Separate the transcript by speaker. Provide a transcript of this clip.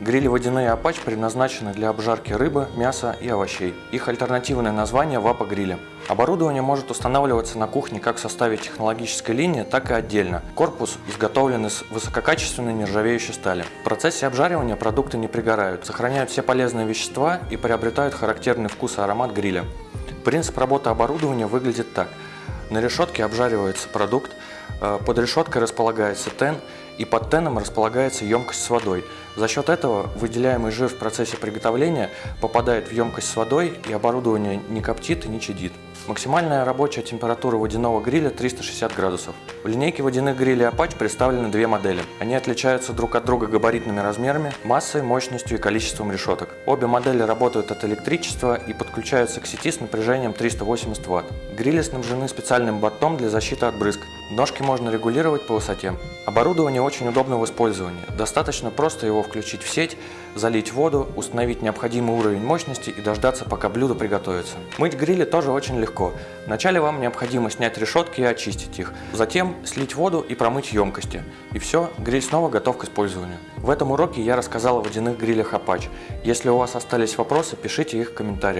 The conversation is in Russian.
Speaker 1: Грили водяные «Апач» предназначены для обжарки рыбы, мяса и овощей. Их альтернативное название – «Вапа-грили». Оборудование может устанавливаться на кухне как в составе технологической линии, так и отдельно. Корпус изготовлен из высококачественной нержавеющей стали. В процессе обжаривания продукты не пригорают, сохраняют все полезные вещества и приобретают характерный вкус и аромат гриля. Принцип работы оборудования выглядит так. На решетке обжаривается продукт, э, под решеткой располагается тен, и под теном располагается емкость с водой. За счет этого выделяемый жир в процессе приготовления попадает в емкость с водой, и оборудование не коптит и не чадит. Максимальная рабочая температура водяного гриля 360 градусов. В линейке водяных грилей Apache представлены две модели. Они отличаются друг от друга габаритными размерами, массой, мощностью и количеством решеток. Обе модели работают от электричества и подключаются к сети с напряжением 380 Вт. Грили снабжены специальным бортом для защиты от брызг. Ножки можно регулировать по высоте. Оборудование очень удобно в использовании. Достаточно просто его включить в сеть, залить воду, установить необходимый уровень мощности и дождаться, пока блюдо приготовится. Мыть грили тоже очень легко. Вначале вам необходимо снять решетки и очистить их. Затем слить воду и промыть емкости. И все, гриль снова готов к использованию. В этом уроке я рассказал о водяных грилях Apache. Если у вас остались вопросы, пишите их в комментариях.